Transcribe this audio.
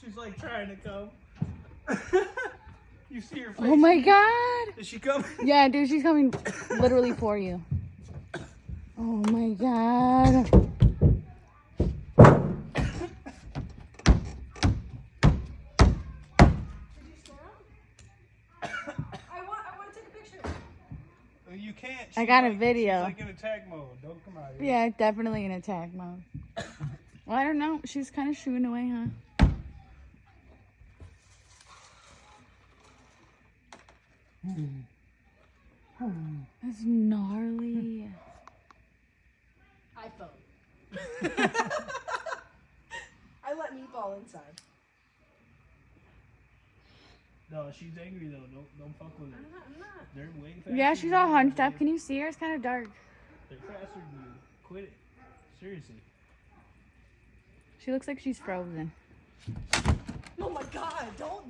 She's like trying to come. you see her face? oh my god. Is she coming? Yeah, dude, she's coming literally for you. Oh my god. I want, I want to take a picture. Well, You can't. I She's got a video. She's like in attack mode. Don't come out here. Yeah, definitely in attack mode. Well, I don't know. She's kind of shooing away, huh? That's gnarly. iPhone. I let Meatball inside. No, she's angry though. Don't don't fuck with her. I'm not. I'm not. They're way faster. Yeah, she's all hunched up. Can you see her? It's kind of dark. They're faster than you. Quit it. Seriously. She looks like she's frozen. Oh my god! Don't.